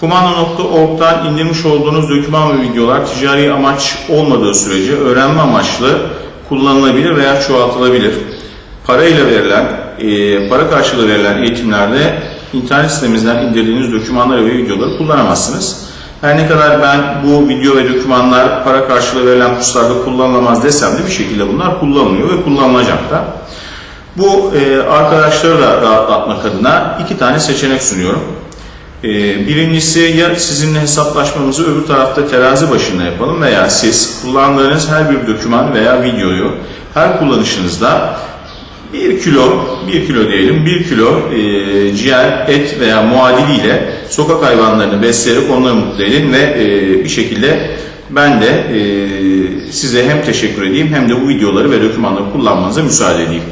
Kumanda.org'dan indirmiş olduğunuz doküman ve videolar ticari amaç olmadığı sürece öğrenme amaçlı kullanılabilir veya çoğaltılabilir. Parayla verilen, e, para karşılığı verilen eğitimlerde internet sitemizden indirdiğiniz dokümanları ve videoları kullanamazsınız. Her ne kadar ben bu video ve dokümanlar para karşılığı verilen kurslarda kullanılamaz desem de bir şekilde bunlar kullanılıyor ve kullanılacak da. Bu e, arkadaşları da rahatlatmak adına iki tane seçenek sunuyorum. E, birincisi ya sizinle hesaplaşmamızı öbür tarafta terazi başında yapalım veya siz kullandığınız her bir doküman veya videoyu her kullanışınızda 1 kilo, 1 kilo diyelim, 1 kilo e, ciğer, et veya muadiliyle sokak hayvanlarını besleyerek onları mutlu edin ve e, bir şekilde ben de e, size hem teşekkür edeyim hem de bu videoları ve dokümanları kullanmanıza müsaade edeyim.